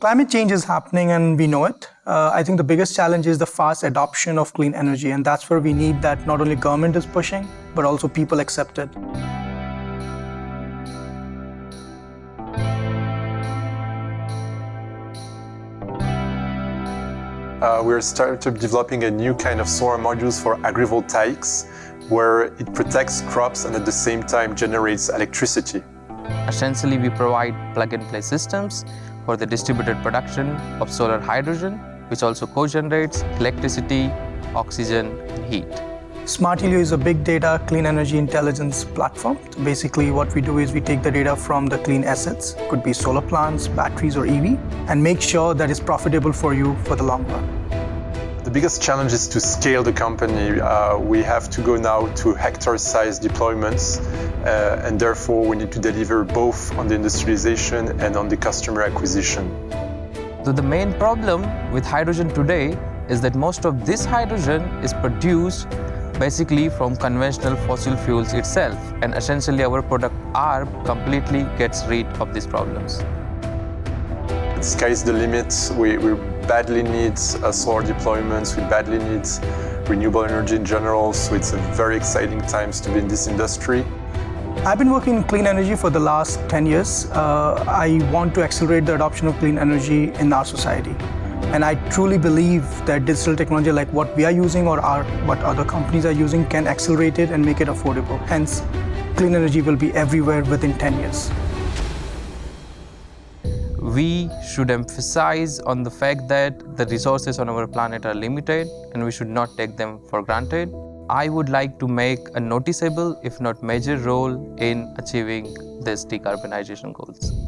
Climate change is happening and we know it. Uh, I think the biggest challenge is the fast adoption of clean energy and that's where we need that not only government is pushing, but also people accept it. Uh, we're started developing a new kind of solar modules for agrivoltaics where it protects crops and at the same time generates electricity. Essentially, we provide plug-and-play systems for the distributed production of solar hydrogen, which also co-generates electricity, oxygen, and heat. Smart Helio is a big data clean energy intelligence platform. So basically what we do is we take the data from the clean assets, could be solar plants, batteries or EV, and make sure that it's profitable for you for the long run. The biggest challenge is to scale the company. Uh, we have to go now to hectare-sized deployments uh, and therefore we need to deliver both on the industrialization and on the customer acquisition. So the main problem with hydrogen today is that most of this hydrogen is produced basically from conventional fossil fuels itself and essentially our product ARB completely gets rid of these problems. The Sky's the limit. We, we badly needs solar deployments, we badly need renewable energy in general, so it's a very exciting times to be in this industry. I've been working in clean energy for the last 10 years. Uh, I want to accelerate the adoption of clean energy in our society. And I truly believe that digital technology like what we are using or our, what other companies are using can accelerate it and make it affordable. Hence, clean energy will be everywhere within 10 years. We should emphasize on the fact that the resources on our planet are limited and we should not take them for granted. I would like to make a noticeable, if not major role in achieving these decarbonization goals.